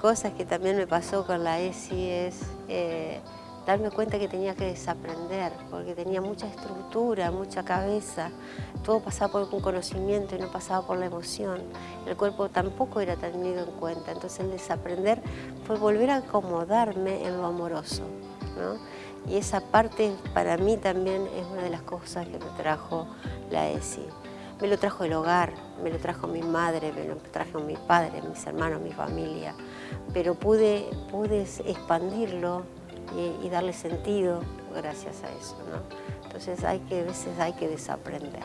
cosas que también me pasó con la ESI es eh, darme cuenta que tenía que desaprender, porque tenía mucha estructura, mucha cabeza, todo pasaba por un conocimiento y no pasaba por la emoción. El cuerpo tampoco era tenido en cuenta, entonces el desaprender fue volver a acomodarme en lo amoroso. Y esa parte para mí también es una de las cosas que me trajo la ESI. Me lo trajo el hogar, me lo trajo mi madre, me lo trajo mi padre, mis hermanos, mi familia, pero pude, pude expandirlo y, darle sentido gracias a eso. ¿no? Entonces hay que, a veces hay que desaprender.